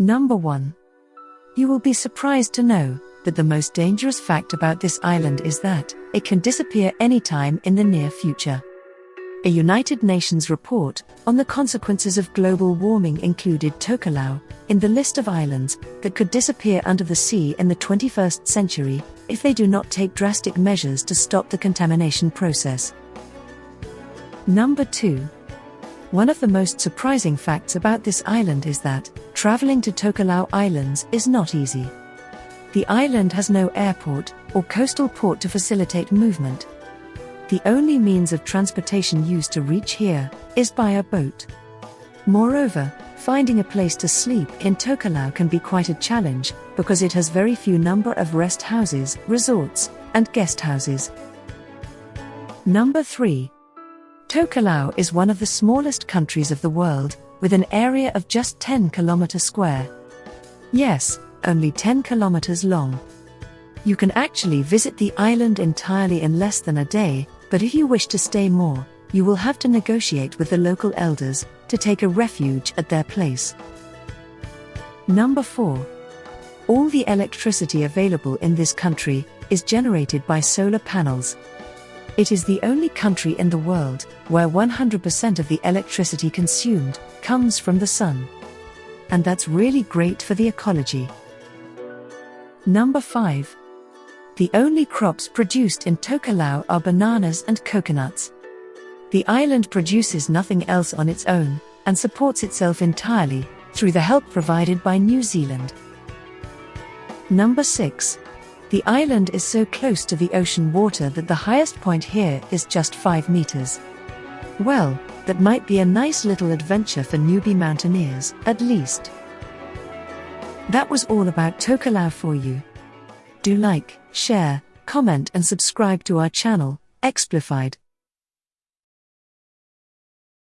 Number 1. You will be surprised to know that the most dangerous fact about this island is that it can disappear anytime in the near future. A United Nations report on the consequences of global warming included Tokelau in the list of islands that could disappear under the sea in the 21st century if they do not take drastic measures to stop the contamination process. Number 2. One of the most surprising facts about this island is that traveling to Tokelau Islands is not easy. The island has no airport or coastal port to facilitate movement, the only means of transportation used to reach here is by a boat. Moreover, finding a place to sleep in Tokelau can be quite a challenge because it has very few number of rest houses, resorts, and guest houses. Number 3. Tokelau is one of the smallest countries of the world, with an area of just 10 km square. Yes, only 10 kilometers long. You can actually visit the island entirely in less than a day, but if you wish to stay more, you will have to negotiate with the local elders to take a refuge at their place. Number 4. All the electricity available in this country is generated by solar panels. It is the only country in the world where 100% of the electricity consumed comes from the sun. And that's really great for the ecology. Number 5. The only crops produced in Tokelau are bananas and coconuts. The island produces nothing else on its own, and supports itself entirely through the help provided by New Zealand. Number 6. The island is so close to the ocean water that the highest point here is just 5 meters. Well, that might be a nice little adventure for newbie mountaineers, at least. That was all about Tokelau for you. Do like, share, comment and subscribe to our channel, Explified.